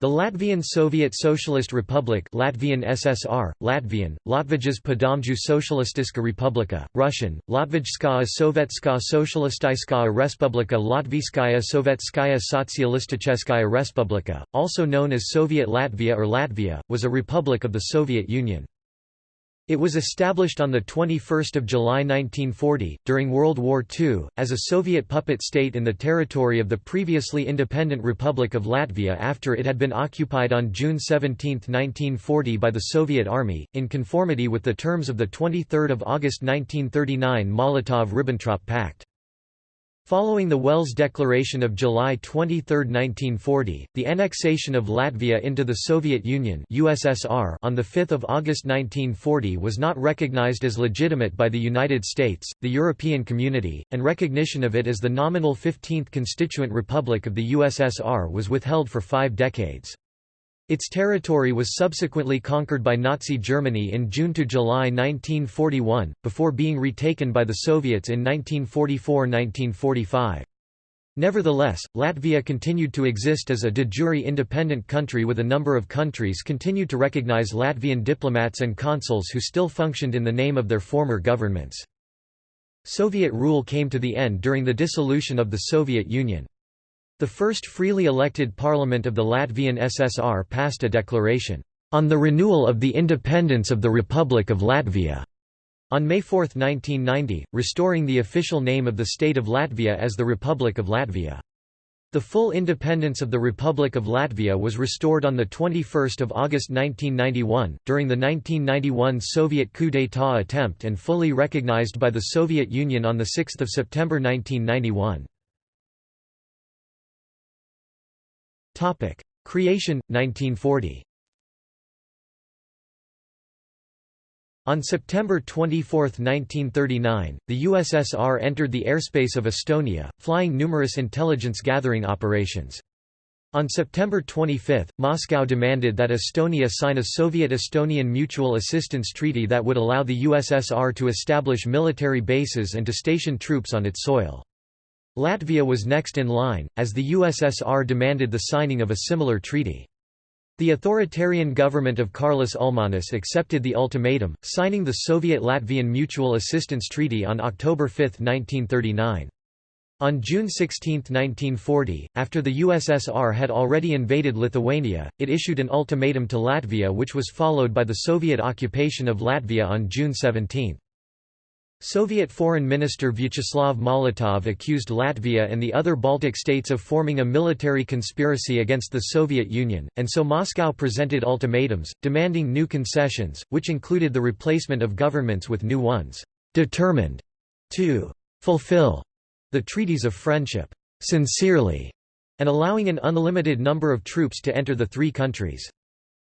The Latvian Soviet Socialist Republic Latvian SSR, Latvian, Latvijas Padomju Socialistiska Republika, Russian, Latvijskaya Sovetskaya Socialistiskaya Respublika Latvijskaya Sovetskaya Sotsialisticheskaya Respublika, also known as Soviet Latvia or Latvia, was a republic of the Soviet Union. It was established on 21 July 1940, during World War II, as a Soviet puppet state in the territory of the previously independent Republic of Latvia after it had been occupied on June 17, 1940 by the Soviet Army, in conformity with the terms of the 23 August 1939 Molotov–Ribbentrop Pact. Following the Welles Declaration of July 23, 1940, the annexation of Latvia into the Soviet Union USSR on 5 August 1940 was not recognized as legitimate by the United States, the European Community, and recognition of it as the nominal 15th constituent republic of the USSR was withheld for five decades. Its territory was subsequently conquered by Nazi Germany in June to July 1941, before being retaken by the Soviets in 1944–1945. Nevertheless, Latvia continued to exist as a de jure independent country with a number of countries continued to recognize Latvian diplomats and consuls who still functioned in the name of their former governments. Soviet rule came to the end during the dissolution of the Soviet Union. The first freely elected parliament of the Latvian SSR passed a declaration, "...on the renewal of the independence of the Republic of Latvia." On May 4, 1990, restoring the official name of the state of Latvia as the Republic of Latvia. The full independence of the Republic of Latvia was restored on 21 August 1991, during the 1991 Soviet coup d'état attempt and fully recognized by the Soviet Union on 6 September 1991. Creation, 1940 On September 24, 1939, the USSR entered the airspace of Estonia, flying numerous intelligence-gathering operations. On September 25, Moscow demanded that Estonia sign a Soviet-Estonian Mutual Assistance Treaty that would allow the USSR to establish military bases and to station troops on its soil. Latvia was next in line, as the USSR demanded the signing of a similar treaty. The authoritarian government of Karlis Ulmanis accepted the ultimatum, signing the Soviet-Latvian Mutual Assistance Treaty on October 5, 1939. On June 16, 1940, after the USSR had already invaded Lithuania, it issued an ultimatum to Latvia which was followed by the Soviet occupation of Latvia on June 17. Soviet Foreign Minister Vyacheslav Molotov accused Latvia and the other Baltic states of forming a military conspiracy against the Soviet Union, and so Moscow presented ultimatums, demanding new concessions, which included the replacement of governments with new ones, determined to fulfill the treaties of friendship sincerely, and allowing an unlimited number of troops to enter the three countries.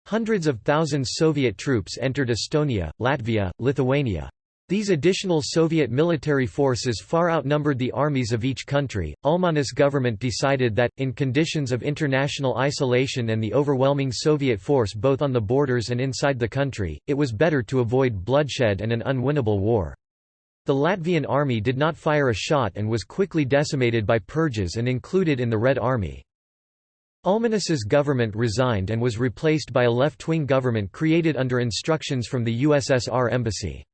Hundreds of thousands Soviet troops entered Estonia, Latvia, Lithuania. These additional Soviet military forces far outnumbered the armies of each country. Ulmanis government decided that, in conditions of international isolation and the overwhelming Soviet force both on the borders and inside the country, it was better to avoid bloodshed and an unwinnable war. The Latvian army did not fire a shot and was quickly decimated by purges and included in the Red Army. Ulmanis's government resigned and was replaced by a left-wing government created under instructions from the USSR embassy.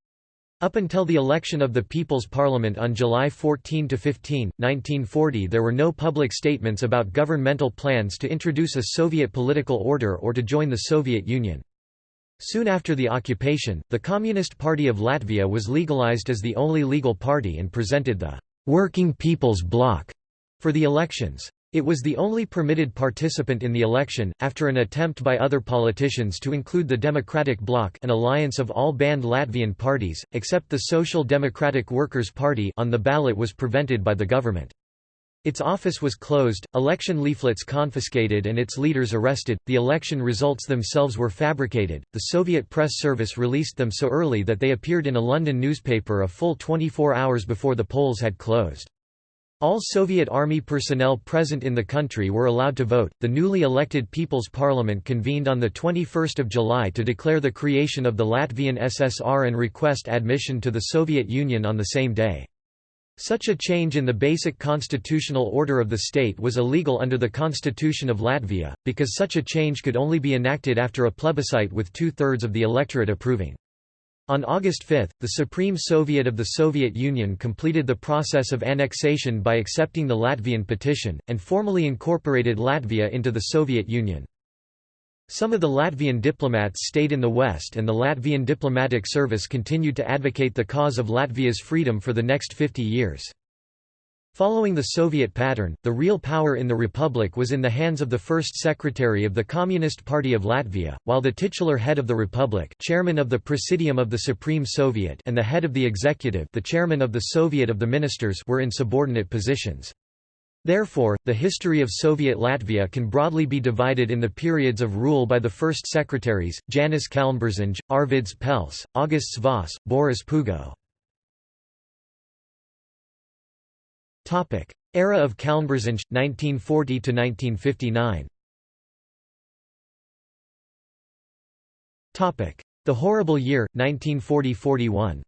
Up until the election of the People's Parliament on July 14–15, 1940 there were no public statements about governmental plans to introduce a Soviet political order or to join the Soviet Union. Soon after the occupation, the Communist Party of Latvia was legalized as the only legal party and presented the «Working People's Bloc» for the elections. It was the only permitted participant in the election, after an attempt by other politicians to include the Democratic Bloc an alliance of all banned Latvian parties, except the Social Democratic Workers' Party on the ballot was prevented by the government. Its office was closed, election leaflets confiscated and its leaders arrested. The election results themselves were fabricated. The Soviet press service released them so early that they appeared in a London newspaper a full 24 hours before the polls had closed. All Soviet Army personnel present in the country were allowed to vote. The newly elected People's Parliament convened on 21 July to declare the creation of the Latvian SSR and request admission to the Soviet Union on the same day. Such a change in the basic constitutional order of the state was illegal under the Constitution of Latvia, because such a change could only be enacted after a plebiscite with two-thirds of the electorate approving. On August 5, the Supreme Soviet of the Soviet Union completed the process of annexation by accepting the Latvian petition, and formally incorporated Latvia into the Soviet Union. Some of the Latvian diplomats stayed in the West and the Latvian diplomatic service continued to advocate the cause of Latvia's freedom for the next 50 years. Following the Soviet pattern, the real power in the republic was in the hands of the first secretary of the Communist Party of Latvia, while the titular head of the republic chairman of the Presidium of the Supreme Soviet and the head of the executive the chairman of the Soviet of the Ministers were in subordinate positions. Therefore, the history of Soviet Latvia can broadly be divided in the periods of rule by the first secretaries, Janis Kalnberziņš, Arvids Pels, Augusts Voss, Boris Pugo. Era of Kalnberziņš, 1940–1959 The Horrible Year, 1940–41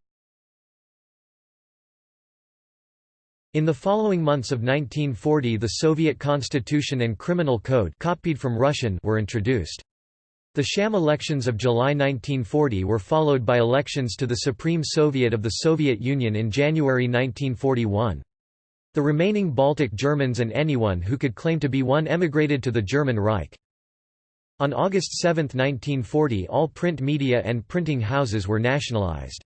In the following months of 1940 the Soviet Constitution and Criminal Code copied from Russian were introduced. The sham elections of July 1940 were followed by elections to the Supreme Soviet of the Soviet Union in January 1941. The remaining Baltic Germans and anyone who could claim to be one emigrated to the German Reich. On August 7, 1940 all print media and printing houses were nationalized.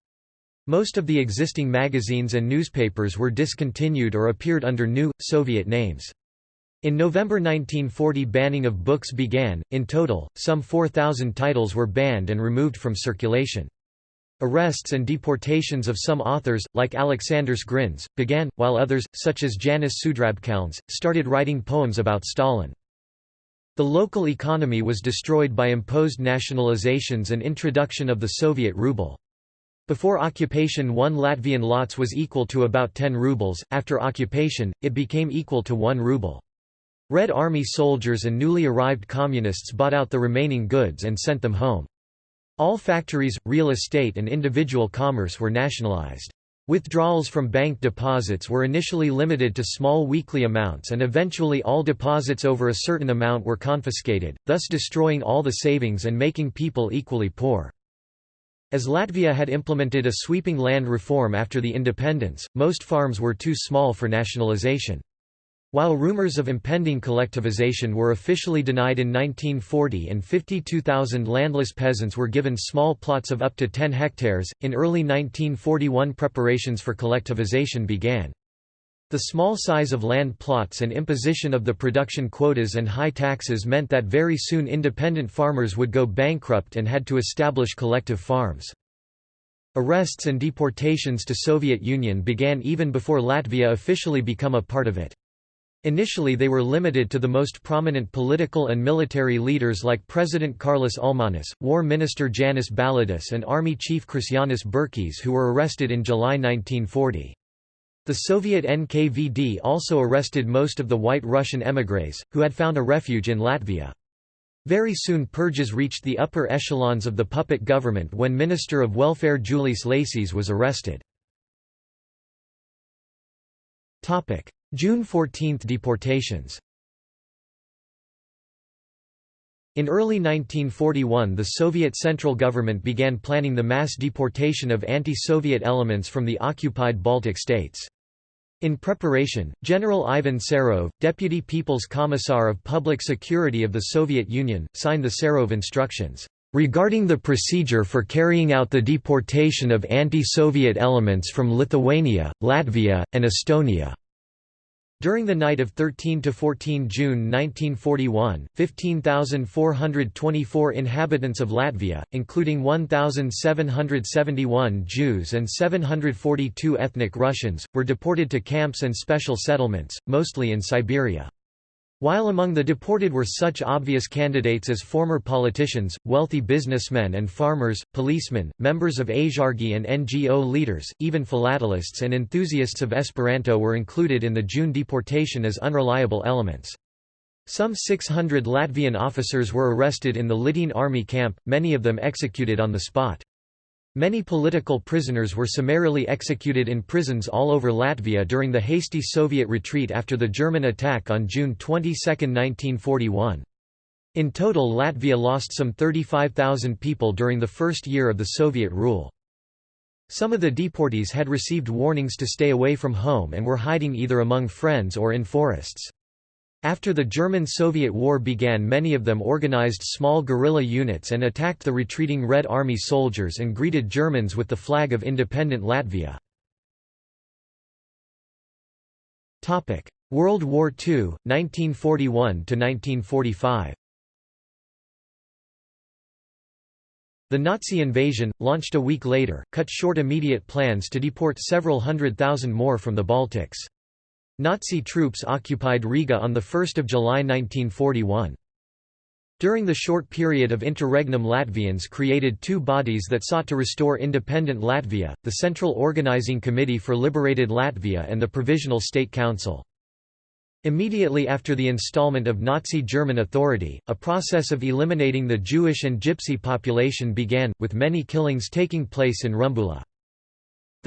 Most of the existing magazines and newspapers were discontinued or appeared under new, Soviet names. In November 1940 banning of books began, in total, some 4,000 titles were banned and removed from circulation. Arrests and deportations of some authors, like Aleksandrs Grins, began, while others, such as Janis Sudrabkalns, started writing poems about Stalin. The local economy was destroyed by imposed nationalizations and introduction of the Soviet ruble. Before occupation one Latvian lats was equal to about 10 rubles, after occupation, it became equal to 1 ruble. Red Army soldiers and newly arrived communists bought out the remaining goods and sent them home. All factories, real estate and individual commerce were nationalized. Withdrawals from bank deposits were initially limited to small weekly amounts and eventually all deposits over a certain amount were confiscated, thus destroying all the savings and making people equally poor. As Latvia had implemented a sweeping land reform after the independence, most farms were too small for nationalization. While rumors of impending collectivization were officially denied in 1940 and 52,000 landless peasants were given small plots of up to 10 hectares, in early 1941 preparations for collectivization began. The small size of land plots and imposition of the production quotas and high taxes meant that very soon independent farmers would go bankrupt and had to establish collective farms. Arrests and deportations to Soviet Union began even before Latvia officially become a part of it. Initially they were limited to the most prominent political and military leaders like President Kārlis Ulmanis, War Minister Janis Balodis and Army Chief Krišjānis Berķis who were arrested in July 1940. The Soviet NKVD also arrested most of the white Russian émigrés, who had found a refuge in Latvia. Very soon purges reached the upper echelons of the puppet government when Minister of Welfare Julius Lācis was arrested. June 14 deportations In early 1941 the Soviet Central Government began planning the mass deportation of anti-Soviet elements from the occupied Baltic states. In preparation, General Ivan Serov, Deputy People's Commissar of Public Security of the Soviet Union, signed the Serov Instructions, "...regarding the procedure for carrying out the deportation of anti-Soviet elements from Lithuania, Latvia, and Estonia." During the night of 13–14 June 1941, 15,424 inhabitants of Latvia, including 1,771 Jews and 742 ethnic Russians, were deported to camps and special settlements, mostly in Siberia. While among the deported were such obvious candidates as former politicians, wealthy businessmen and farmers, policemen, members of Aizsargi and NGO leaders, even philatelists and enthusiasts of Esperanto were included in the June deportation as unreliable elements. Some 600 Latvian officers were arrested in the Litene army camp, many of them executed on the spot. Many political prisoners were summarily executed in prisons all over Latvia during the hasty Soviet retreat after the German attack on June 22, 1941. In total Latvia lost some 35,000 people during the first year of the Soviet rule. Some of the deportees had received warnings to stay away from home and were hiding either among friends or in forests. After the German-Soviet War began many of them organized small guerrilla units and attacked the retreating Red Army soldiers and greeted Germans with the flag of independent Latvia. World War II, 1941–1945 The Nazi invasion, launched a week later, cut short immediate plans to deport several hundred thousand more from the Baltics. Nazi troops occupied Riga on 1 July 1941. During the short period of interregnum Latvians created two bodies that sought to restore independent Latvia, the Central Organizing Committee for Liberated Latvia and the Provisional State Council. Immediately after the installment of Nazi German authority, a process of eliminating the Jewish and Gypsy population began, with many killings taking place in Rumbula.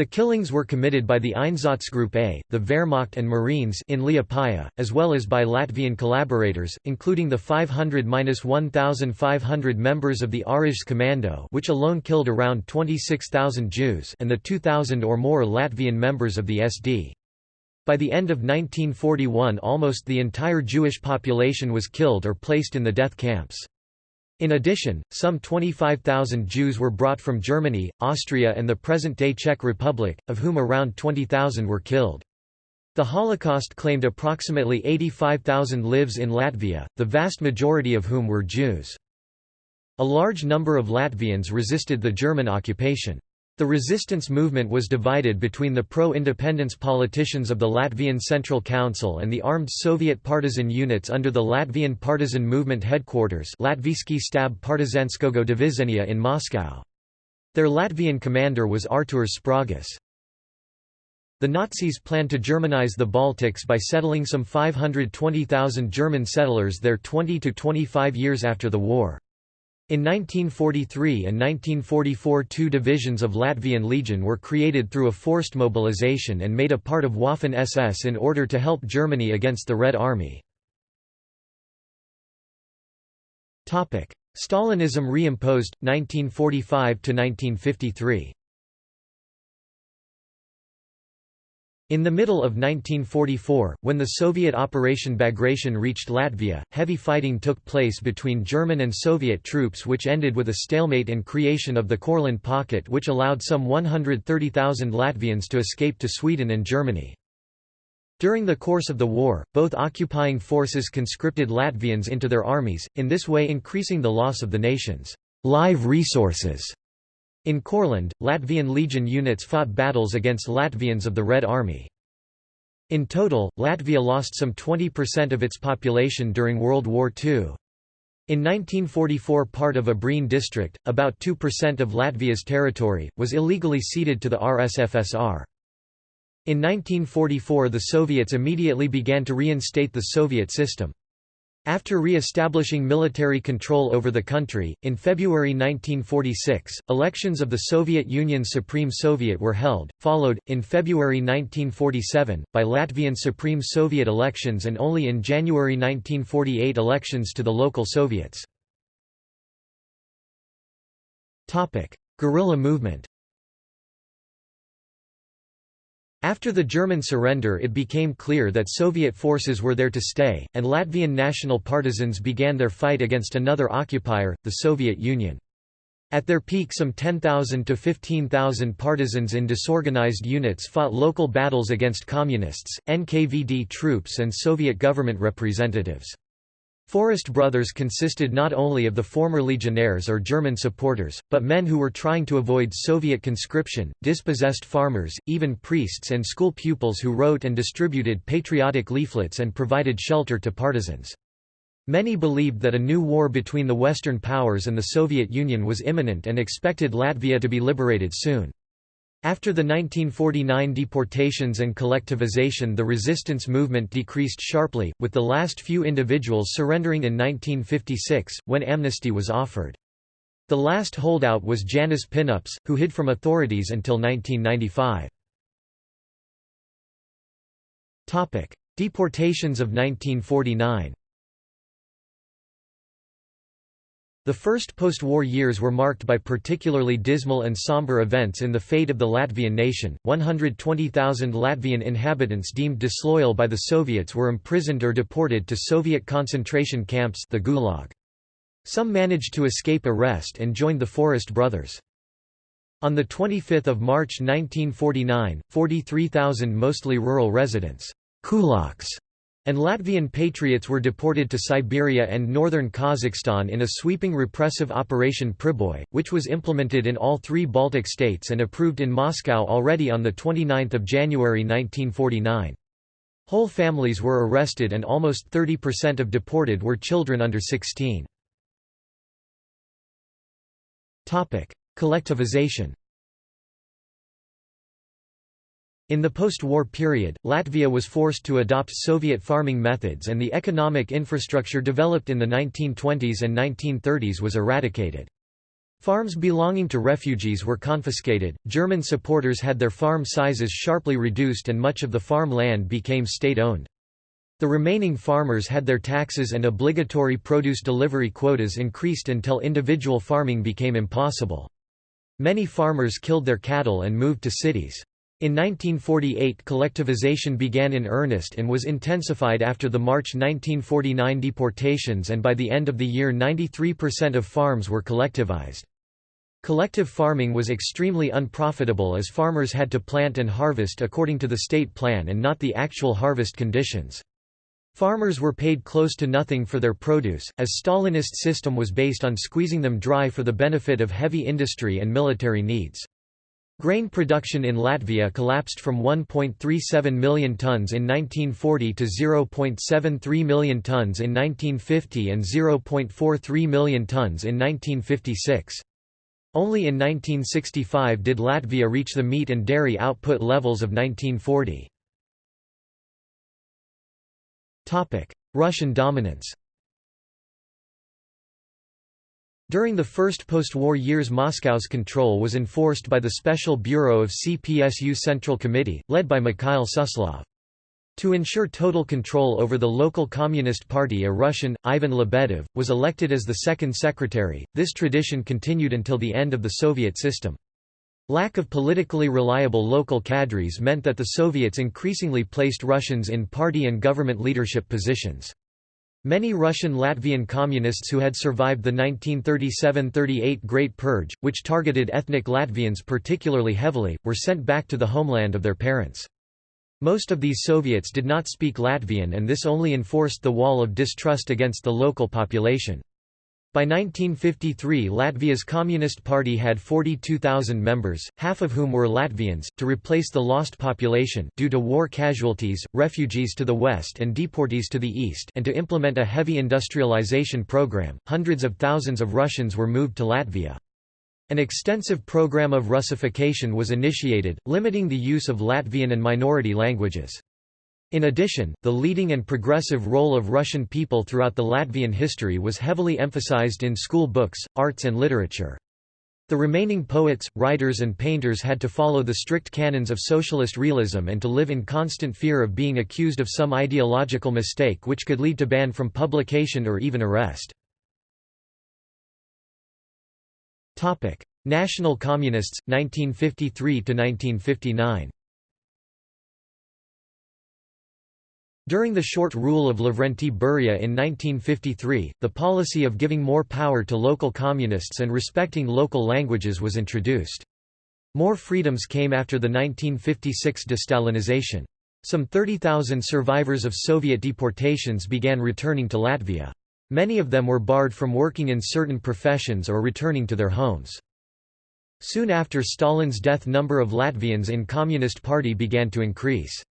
The killings were committed by the Einsatzgruppe A, the Wehrmacht and Marines in Liepāja, as well as by Latvian collaborators, including the 500–1,500 members of the Kommando which alone killed around 26,000 Jews and the 2,000 or more Latvian members of the SD. By the end of 1941 almost the entire Jewish population was killed or placed in the death camps. In addition, some 25,000 Jews were brought from Germany, Austria and the present-day Czech Republic, of whom around 20,000 were killed. The Holocaust claimed approximately 85,000 lives in Latvia, the vast majority of whom were Jews. A large number of Latvians resisted the German occupation. The resistance movement was divided between the pro-independence politicians of the Latvian Central Council and the armed Soviet partisan units under the Latvian Partisan Movement headquarters Latvijski Stab Partizanskogo Divizenia in Moscow. Their Latvian commander was Artūrs Sprogis. The Nazis planned to Germanize the Baltics by settling some 520,000 German settlers there 20 to 25 years after the war. In 1943 and 1944 two divisions of Latvian Legion were created through a forced mobilization and made a part of Waffen-SS in order to help Germany against the Red Army. Stalinism reimposed, 1945–1953 In the middle of 1944, when the Soviet Operation Bagration reached Latvia, heavy fighting took place between German and Soviet troops which ended with a stalemate and creation of the Courland Pocket which allowed some 130,000 Latvians to escape to Sweden and Germany. During the course of the war, both occupying forces conscripted Latvians into their armies, in this way increasing the loss of the nation's live resources. In Courland, Latvian Legion units fought battles against Latvians of the Red Army. In total, Latvia lost some 20% of its population during World War II. In 1944 part of Abrene district, about 2% of Latvia's territory, was illegally ceded to the RSFSR. In 1944 the Soviets immediately began to reinstate the Soviet system. After re-establishing military control over the country, in February 1946, elections of the Soviet Union's Supreme Soviet were held, followed, in February 1947, by Latvian Supreme Soviet elections and only in January 1948 elections to the local Soviets. Guerrilla movement After the German surrender it became clear that Soviet forces were there to stay, and Latvian national partisans began their fight against another occupier, the Soviet Union. At their peak some 10,000 to 15,000 partisans in disorganized units fought local battles against Communists, NKVD troops and Soviet government representatives. Forest Brothers consisted not only of the former legionnaires or German supporters, but men who were trying to avoid Soviet conscription, dispossessed farmers, even priests and school pupils who wrote and distributed patriotic leaflets and provided shelter to partisans. Many believed that a new war between the Western powers and the Soviet Union was imminent and expected Latvia to be liberated soon. After the 1949 deportations and collectivization the resistance movement decreased sharply, with the last few individuals surrendering in 1956, when amnesty was offered. The last holdout was Janis Pinups, who hid from authorities until 1995. Deportations of 1949 The first post-war years were marked by particularly dismal and somber events in the fate of the Latvian nation. 120,000 Latvian inhabitants deemed disloyal by the Soviets were imprisoned or deported to Soviet concentration camps the Gulag. Some managed to escape arrest and joined the Forest Brothers. On 25 March 1949, 43,000 mostly rural residents kulaks and Latvian patriots were deported to Siberia and northern Kazakhstan in a sweeping repressive Operation Priboy, which was implemented in all three Baltic states and approved in Moscow already on 29 January 1949. Whole families were arrested and almost 30% of deported were children under 16. Collectivization In the post-war period, Latvia was forced to adopt Soviet farming methods and the economic infrastructure developed in the 1920s and 1930s was eradicated. Farms belonging to refugees were confiscated, German supporters had their farm sizes sharply reduced and much of the farm land became state-owned. The remaining farmers had their taxes and obligatory produce delivery quotas increased until individual farming became impossible. Many farmers killed their cattle and moved to cities. In 1948 collectivization began in earnest and was intensified after the March 1949 deportations and by the end of the year 93% of farms were collectivized. Collective farming was extremely unprofitable as farmers had to plant and harvest according to the state plan and not the actual harvest conditions. Farmers were paid close to nothing for their produce, as Stalinist system was based on squeezing them dry for the benefit of heavy industry and military needs. Grain production in Latvia collapsed from 1.37 million tons in 1940 to 0.73 million tons in 1950 and 0.43 million tons in 1956. Only in 1965 did Latvia reach the meat and dairy output levels of 1940. Russian dominance During the first post-war years Moscow's control was enforced by the Special Bureau of CPSU Central Committee, led by Mikhail Suslov. To ensure total control over the local Communist Party a Russian, Ivan Lebedev, was elected as the second secretary. This tradition continued until the end of the Soviet system. Lack of politically reliable local cadres meant that the Soviets increasingly placed Russians in party and government leadership positions. Many Russian Latvian communists who had survived the 1937–38 Great Purge, which targeted ethnic Latvians particularly heavily, were sent back to the homeland of their parents. Most of these Soviets did not speak Latvian and this only enforced the wall of distrust against the local population. By 1953 Latvia's Communist Party had 42,000 members, half of whom were Latvians, to replace the lost population due to war casualties, refugees to the west and deportees to the east and to implement a heavy industrialization program, hundreds of thousands of Russians were moved to Latvia. An extensive program of Russification was initiated, limiting the use of Latvian and minority languages. In addition, the leading and progressive role of Russian people throughout the Latvian history was heavily emphasized in school books, arts and literature. The remaining poets, writers and painters had to follow the strict canons of socialist realism and to live in constant fear of being accused of some ideological mistake which could lead to ban from publication or even arrest. National Communists, 1953–1959 During the short rule of Lavrenti Beria in 1953, the policy of giving more power to local communists and respecting local languages was introduced. More freedoms came after the 1956 destalinization. Some 30,000 survivors of Soviet deportations began returning to Latvia. Many of them were barred from working in certain professions or returning to their homes. Soon after Stalin's death number of Latvians in Communist Party began to increase.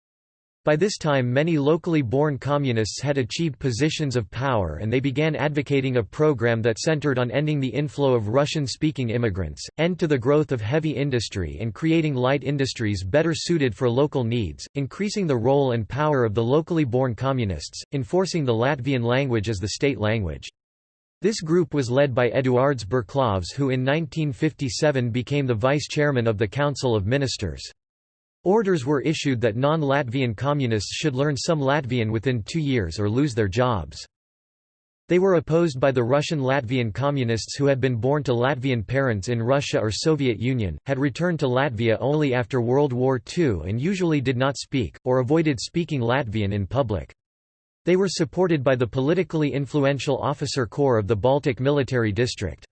By this time many locally born communists had achieved positions of power and they began advocating a program that centered on ending the inflow of Russian-speaking immigrants, end to the growth of heavy industry and creating light industries better suited for local needs, increasing the role and power of the locally born communists, enforcing the Latvian language as the state language. This group was led by Eduards Berklavs who in 1957 became the vice-chairman of the Council of Ministers. Orders were issued that non-Latvian communists should learn some Latvian within two years or lose their jobs. They were opposed by the Russian Latvian communists who had been born to Latvian parents in Russia or Soviet Union, had returned to Latvia only after World War II and usually did not speak, or avoided speaking Latvian in public. They were supported by the politically influential officer corps of the Baltic Military District.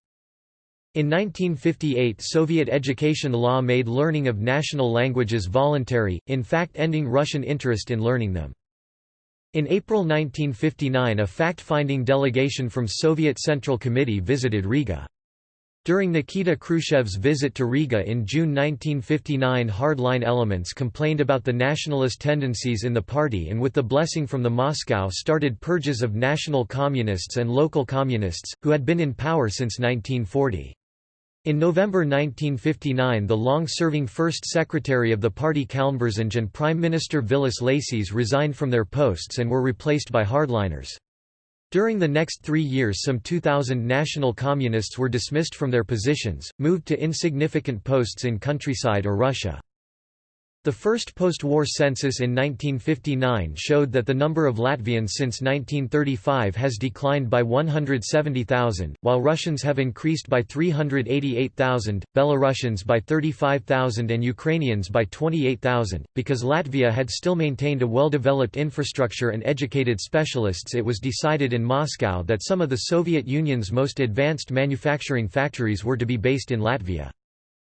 In 1958 Soviet education law made learning of national languages voluntary, in fact ending Russian interest in learning them. In April 1959 a fact-finding delegation from Soviet Central Committee visited Riga. During Nikita Khrushchev's visit to Riga in June 1959 hardline elements complained about the nationalist tendencies in the party and with the blessing from the Moscow started purges of national communists and local communists, who had been in power since 1940. In November 1959 the long-serving first secretary of the party Kalnberziņš and Prime Minister Vilis Lācis resigned from their posts and were replaced by hardliners. During the next three years some 2,000 national communists were dismissed from their positions, moved to insignificant posts in countryside or Russia. The first post-war census in 1959 showed that the number of Latvians since 1935 has declined by 170,000, while Russians have increased by 388,000, Belarusians by 35,000 and Ukrainians by 28,000. Because Latvia had still maintained a well-developed infrastructure and educated specialists it was decided in Moscow that some of the Soviet Union's most advanced manufacturing factories were to be based in Latvia.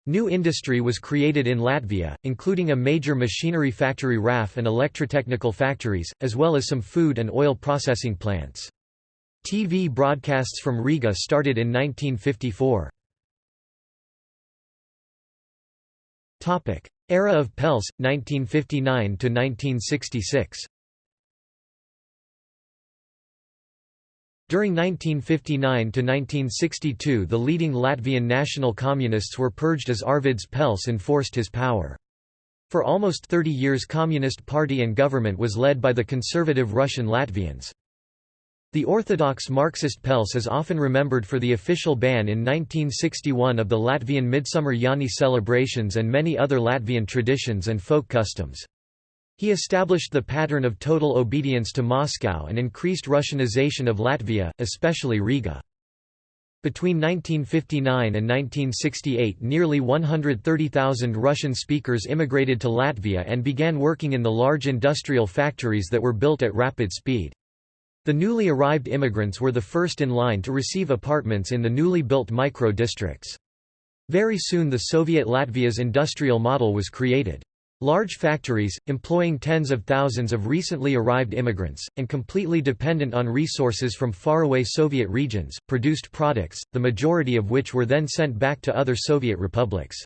New industry was created in Latvia, including a major machinery factory RAF and electrotechnical factories, as well as some food and oil processing plants. TV broadcasts from Riga started in 1954. Era of Pels, 1959–1966 During 1959–1962 the leading Latvian national communists were purged as Arvids Pels enforced his power. For almost 30 years Communist Party and government was led by the conservative Russian Latvians. The orthodox Marxist Pels is often remembered for the official ban in 1961 of the Latvian Midsummer Jāņi celebrations and many other Latvian traditions and folk customs. He established the pattern of total obedience to Moscow and increased Russianization of Latvia, especially Riga. Between 1959 and 1968 nearly 130,000 Russian speakers immigrated to Latvia and began working in the large industrial factories that were built at rapid speed. The newly arrived immigrants were the first in line to receive apartments in the newly built micro-districts. Very soon the Soviet Latvia's industrial model was created. Large factories, employing tens of thousands of recently arrived immigrants, and completely dependent on resources from faraway Soviet regions, produced products, the majority of which were then sent back to other Soviet republics.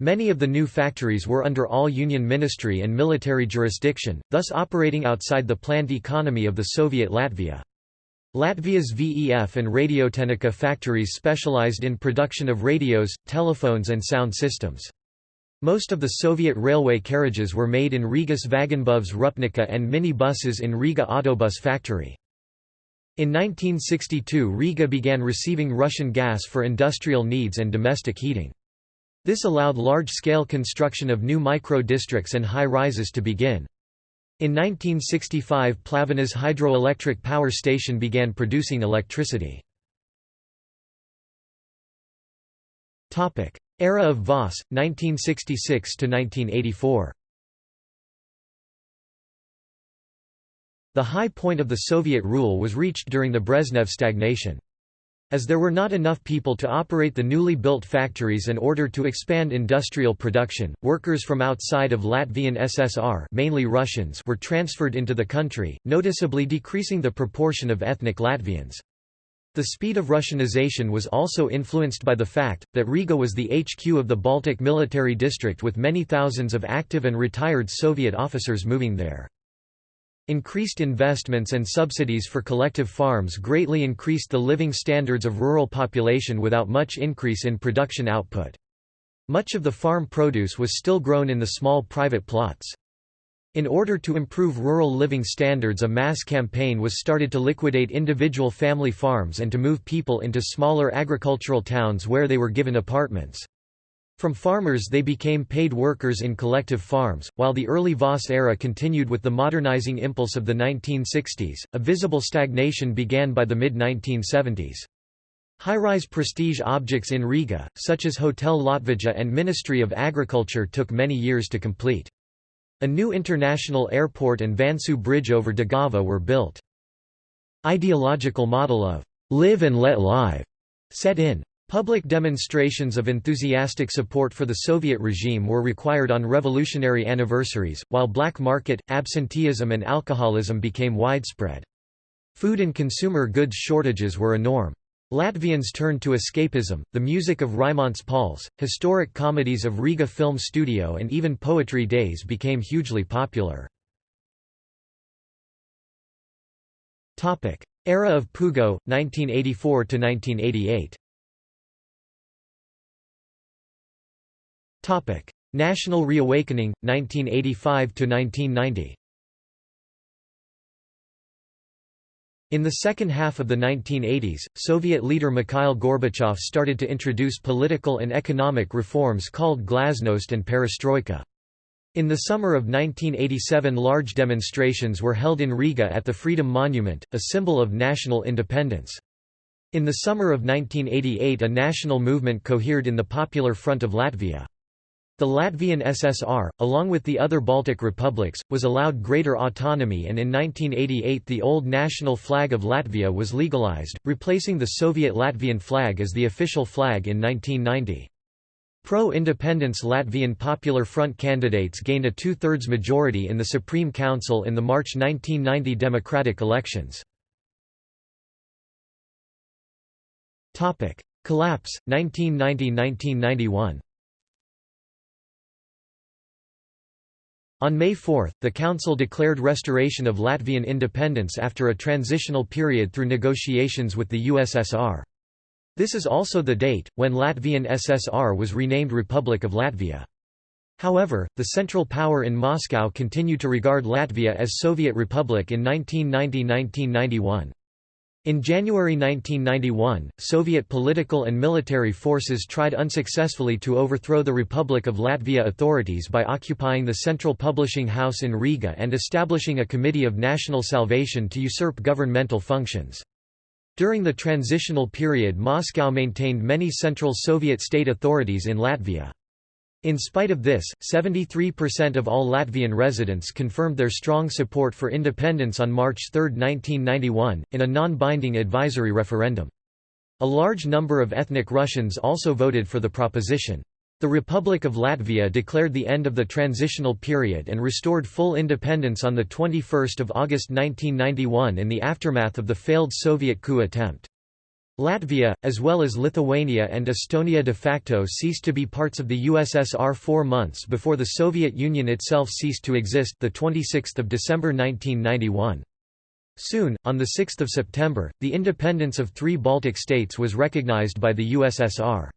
Many of the new factories were under all-union ministry and military jurisdiction, thus operating outside the planned economy of the Soviet Latvia. Latvia's VEF and Radiotehnika factories specialized in production of radios, telephones and sound systems. Most of the Soviet railway carriages were made in Riga's Vagonbūves Rūpnīca and mini-buses in Riga Autobus factory. In 1962 Riga began receiving Russian gas for industrial needs and domestic heating. This allowed large-scale construction of new micro-districts and high-rises to begin. In 1965 Pļaviņas hydroelectric power station began producing electricity. Era of Voss, 1966–1984 The high point of the Soviet rule was reached during the Brezhnev stagnation. As there were not enough people to operate the newly built factories and order to expand industrial production, workers from outside of Latvian SSR mainly Russians were transferred into the country, noticeably decreasing the proportion of ethnic Latvians. The speed of Russianization was also influenced by the fact, that Riga was the HQ of the Baltic Military District with many thousands of active and retired Soviet officers moving there. Increased investments and subsidies for collective farms greatly increased the living standards of rural population without much increase in production output. Much of the farm produce was still grown in the small private plots. In order to improve rural living standards a mass campaign was started to liquidate individual family farms and to move people into smaller agricultural towns where they were given apartments. From farmers they became paid workers in collective farms. While the early Voss era continued with the modernizing impulse of the 1960s, a visible stagnation began by the mid-1970s. High-rise prestige objects in Riga, such as Hotel Latvija and Ministry of Agriculture took many years to complete. A new international airport and Vanšu Bridge over Daugava were built. Ideological model of «live and let live» set in. Public demonstrations of enthusiastic support for the Soviet regime were required on revolutionary anniversaries, while black market, absenteeism and alcoholism became widespread. Food and consumer goods shortages were a norm. Latvians turned to escapism, the music of Raimonds Pauls, historic comedies of Riga Film Studio and even poetry days became hugely popular. Era of Pugo, 1984–1988 National Reawakening, 1985–1990 In the second half of the 1980s, Soviet leader Mikhail Gorbachev started to introduce political and economic reforms called glasnost and perestroika. In the summer of 1987 large demonstrations were held in Riga at the Freedom Monument, a symbol of national independence. In the summer of 1988 a national movement cohered in the Popular Front of Latvia. The Latvian SSR, along with the other Baltic republics, was allowed greater autonomy and in 1988 the old national flag of Latvia was legalized, replacing the Soviet Latvian flag as the official flag in 1990. Pro-independence Latvian Popular Front candidates gained a two-thirds majority in the Supreme Council in the March 1990 democratic elections. Collapse, 1990–1991 On May 4, the Council declared restoration of Latvian independence after a transitional period through negotiations with the USSR. This is also the date, when Latvian SSR was renamed Republic of Latvia. However, the Central Power in Moscow continued to regard Latvia as Soviet Republic in 1990–1991. In January 1991, Soviet political and military forces tried unsuccessfully to overthrow the Republic of Latvia authorities by occupying the Central Publishing House in Riga and establishing a Committee of National Salvation to usurp governmental functions. During the transitional period Moscow maintained many Central Soviet state authorities in Latvia. In spite of this, 73% of all Latvian residents confirmed their strong support for independence on March 3, 1991, in a non-binding advisory referendum. A large number of ethnic Russians also voted for the proposition. The Republic of Latvia declared the end of the transitional period and restored full independence on 21 August 1991 in the aftermath of the failed Soviet coup attempt. Latvia, as well as Lithuania and Estonia de facto ceased to be parts of the USSR four months before the Soviet Union itself ceased to exist the 26th of December 1991. Soon, on 6 September, the independence of three Baltic states was recognized by the USSR.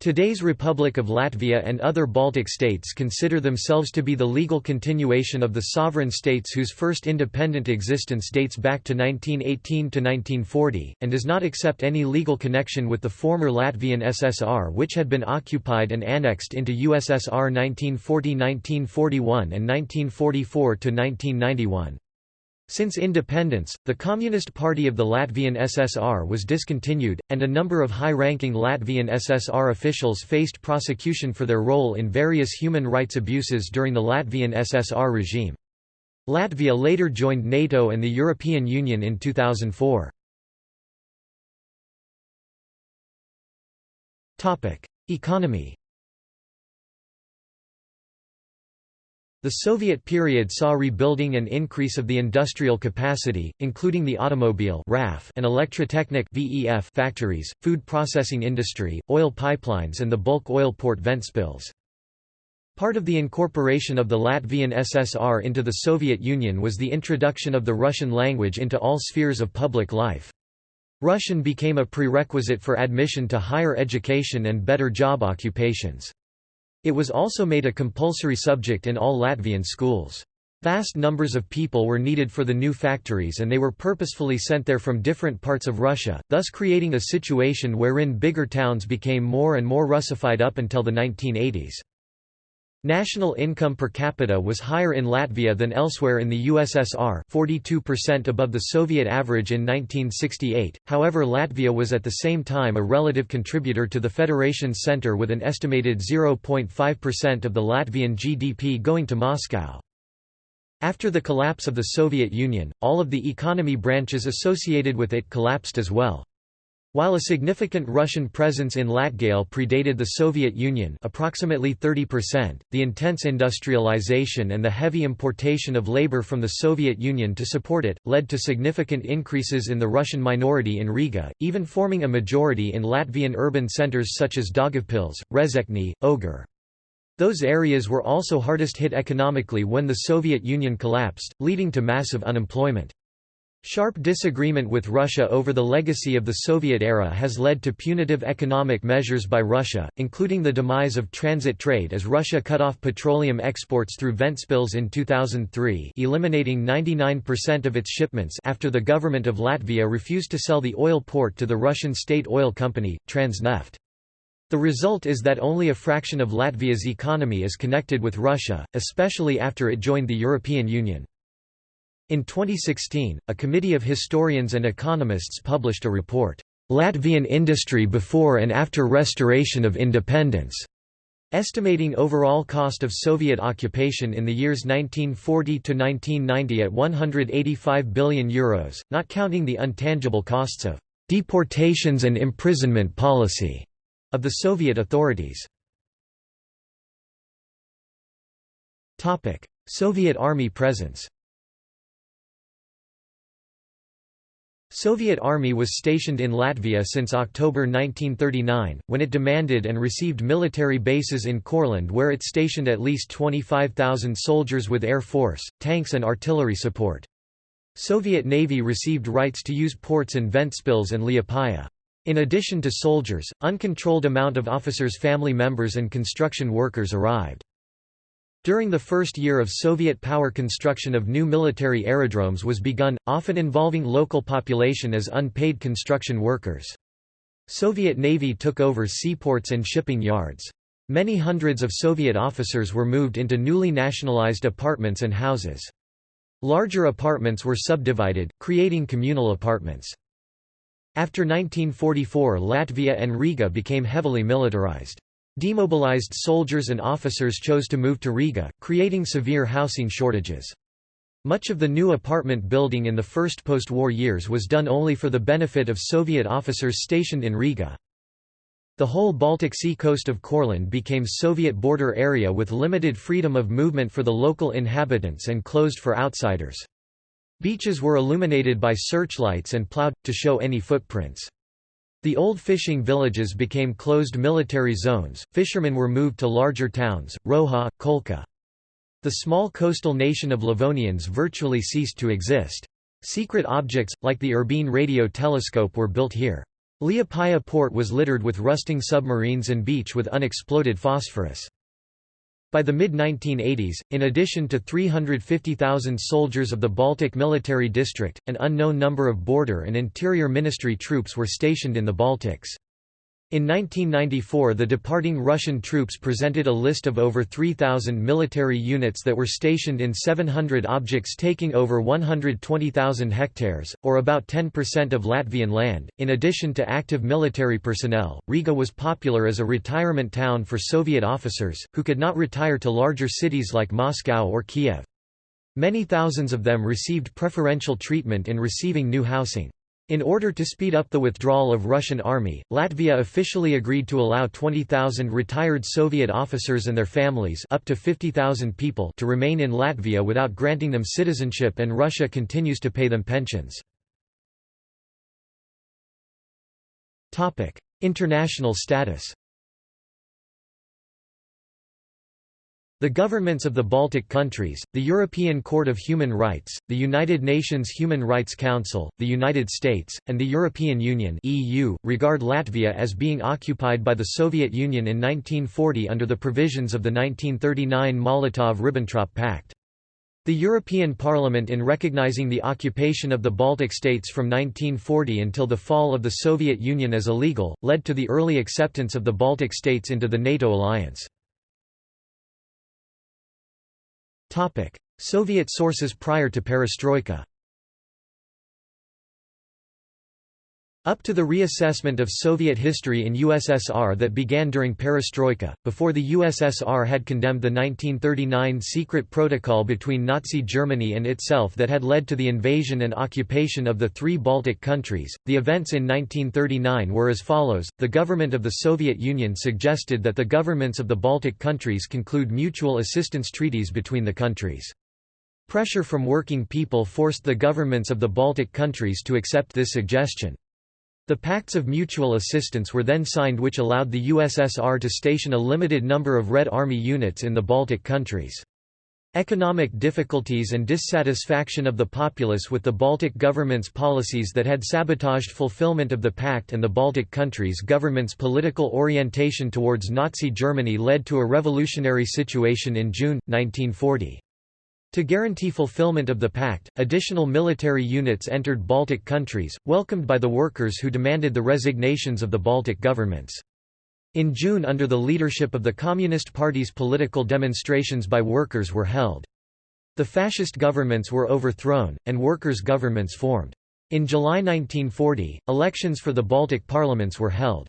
Today's Republic of Latvia and other Baltic states consider themselves to be the legal continuation of the sovereign states whose first independent existence dates back to 1918 to 1940, and does not accept any legal connection with the former Latvian SSR which had been occupied and annexed into USSR 1940–1941 and 1944–1991. Since independence, the Communist Party of the Latvian SSR was discontinued, and a number of high-ranking Latvian SSR officials faced prosecution for their role in various human rights abuses during the Latvian SSR regime. Latvia later joined NATO and the European Union in 2004. Economy The Soviet period saw rebuilding and increase of the industrial capacity, including the automobile RAF and electrotechnic VEF factories, food processing industry, oil pipelines and the bulk oil port Ventspils. Part of the incorporation of the Latvian SSR into the Soviet Union was the introduction of the Russian language into all spheres of public life. Russian became a prerequisite for admission to higher education and better job occupations. It was also made a compulsory subject in all Latvian schools. Vast numbers of people were needed for the new factories and they were purposefully sent there from different parts of Russia, thus creating a situation wherein bigger towns became more and more Russified up until the 1980s. National income per capita was higher in Latvia than elsewhere in the USSR 42% above the Soviet average in 1968, however Latvia was at the same time a relative contributor to the Federation's center with an estimated 0.5% of the Latvian GDP going to Moscow. After the collapse of the Soviet Union, all of the economy branches associated with it collapsed as well. While a significant Russian presence in Latgale predated the Soviet Union approximately 30%, the intense industrialization and the heavy importation of labor from the Soviet Union to support it, led to significant increases in the Russian minority in Riga, even forming a majority in Latvian urban centers such as Daugavpils, Rezekne, Ogre. Those areas were also hardest hit economically when the Soviet Union collapsed, leading to massive unemployment. Sharp disagreement with Russia over the legacy of the Soviet era has led to punitive economic measures by Russia, including the demise of transit trade as Russia cut off petroleum exports through Ventspils in 2003 eliminating 99% of its shipments after the government of Latvia refused to sell the oil port to the Russian state oil company, Transneft. The result is that only a fraction of Latvia's economy is connected with Russia, especially after it joined the European Union. In 2016, a committee of historians and economists published a report, "'Latvian Industry Before and After Restoration of Independence' estimating overall cost of Soviet occupation in the years 1940 to 1990 at €185 billion, Euros, not counting the untangible costs of "'deportations and imprisonment policy' of the Soviet authorities. Soviet Army presence Soviet Army was stationed in Latvia since October 1939, when it demanded and received military bases in Courland where it stationed at least 25,000 soldiers with air force, tanks and artillery support. Soviet Navy received rights to use ports in Ventspils and Liepaja. In addition to soldiers, uncontrolled amount of officers' family members and construction workers arrived. During the first year of Soviet power construction of new military aerodromes was begun, often involving local population as unpaid construction workers. Soviet Navy took over seaports and shipping yards. Many hundreds of Soviet officers were moved into newly nationalized apartments and houses. Larger apartments were subdivided, creating communal apartments. After 1944 Latvia and Riga became heavily militarized. Demobilized soldiers and officers chose to move to Riga, creating severe housing shortages. Much of the new apartment building in the first post-war years was done only for the benefit of Soviet officers stationed in Riga. The whole Baltic Sea coast of Courland became Soviet border area with limited freedom of movement for the local inhabitants and closed for outsiders. Beaches were illuminated by searchlights and plowed, to show any footprints. The old fishing villages became closed military zones, fishermen were moved to larger towns, Roha, Kolka. The small coastal nation of Livonians virtually ceased to exist. Secret objects, like the Irbene radio telescope were built here. Liepaja port was littered with rusting submarines and beach with unexploded phosphorus. By the mid-1980s, in addition to 350,000 soldiers of the Baltic Military District, an unknown number of border and interior ministry troops were stationed in the Baltics. In 1994 the departing Russian troops presented a list of over 3,000 military units that were stationed in 700 objects taking over 120,000 hectares, or about 10% of Latvian land. In addition to active military personnel, Riga was popular as a retirement town for Soviet officers, who could not retire to larger cities like Moscow or Kiev. Many thousands of them received preferential treatment in receiving new housing. In order to speed up the withdrawal of Russian army, Latvia officially agreed to allow 20,000 retired Soviet officers and their families up to 50,000 people to remain in Latvia without granting them citizenship and Russia continues to pay them pensions. International status The governments of the Baltic countries, the European Court of Human Rights, the United Nations Human Rights Council, the United States, and the European Union (EU) regard Latvia as being occupied by the Soviet Union in 1940 under the provisions of the 1939 Molotov–Ribbentrop Pact. The European Parliament in recognizing the occupation of the Baltic states from 1940 until the fall of the Soviet Union as illegal, led to the early acceptance of the Baltic states into the NATO alliance. Soviet sources prior to perestroika Up to the reassessment of Soviet history in USSR that began during perestroika, before the USSR had condemned the 1939 secret protocol between Nazi Germany and itself that had led to the invasion and occupation of the three Baltic countries, the events in 1939 were as follows, the government of the Soviet Union suggested that the governments of the Baltic countries conclude mutual assistance treaties between the countries. Pressure from working people forced the governments of the Baltic countries to accept this suggestion. The Pacts of Mutual Assistance were then signed which allowed the USSR to station a limited number of Red Army units in the Baltic countries. Economic difficulties and dissatisfaction of the populace with the Baltic government's policies that had sabotaged fulfillment of the pact and the Baltic countries' government's political orientation towards Nazi Germany led to a revolutionary situation in June, 1940. To guarantee fulfillment of the pact, additional military units entered Baltic countries, welcomed by the workers who demanded the resignations of the Baltic governments. In June under the leadership of the Communist Party's political demonstrations by workers were held. The fascist governments were overthrown, and workers' governments formed. In July 1940, elections for the Baltic parliaments were held.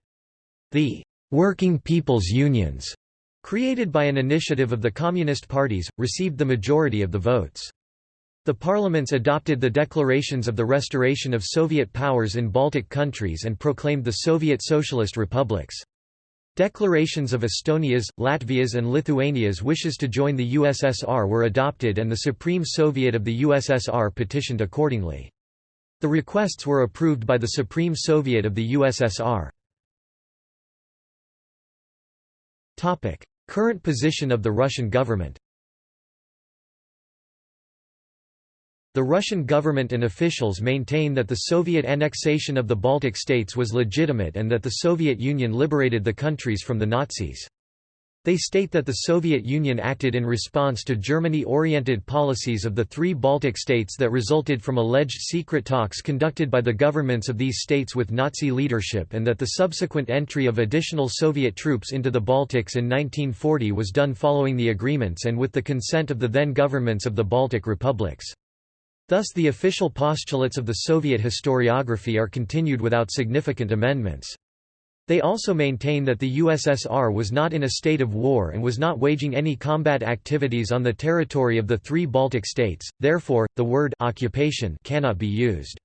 The «working people's unions» created by an initiative of the Communist parties, received the majority of the votes. The parliaments adopted the declarations of the restoration of Soviet powers in Baltic countries and proclaimed the Soviet Socialist republics. Declarations of Estonia's, Latvia's and Lithuania's wishes to join the USSR were adopted and the Supreme Soviet of the USSR petitioned accordingly. The requests were approved by the Supreme Soviet of the USSR. Current position of the Russian government The Russian government and officials maintain that the Soviet annexation of the Baltic states was legitimate and that the Soviet Union liberated the countries from the Nazis. They state that the Soviet Union acted in response to Germany-oriented policies of the three Baltic states that resulted from alleged secret talks conducted by the governments of these states with Nazi leadership and that the subsequent entry of additional Soviet troops into the Baltics in 1940 was done following the agreements and with the consent of the then governments of the Baltic republics. Thus the official postulates of the Soviet historiography are continued without significant amendments. They also maintain that the USSR was not in a state of war and was not waging any combat activities on the territory of the three Baltic states, therefore, the word occupation cannot be used.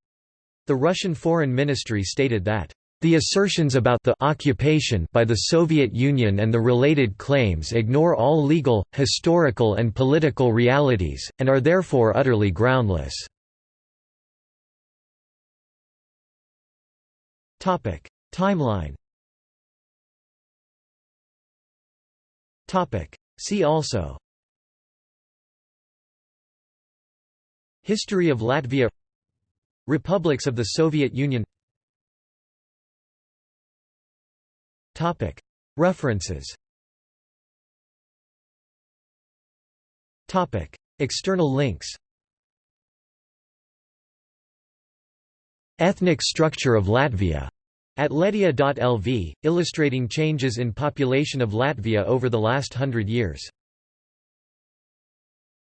The Russian Foreign Ministry stated that the assertions about the occupation by the Soviet Union and the related claims ignore all legal, historical and political realities, and are therefore utterly groundless. Timeline See also. History of Latvia. Republics of the Soviet Union. Topic. References. Topic. External links. Ethnic structure of Latvia at Ledia.lv, illustrating changes in population of Latvia over the last hundred years.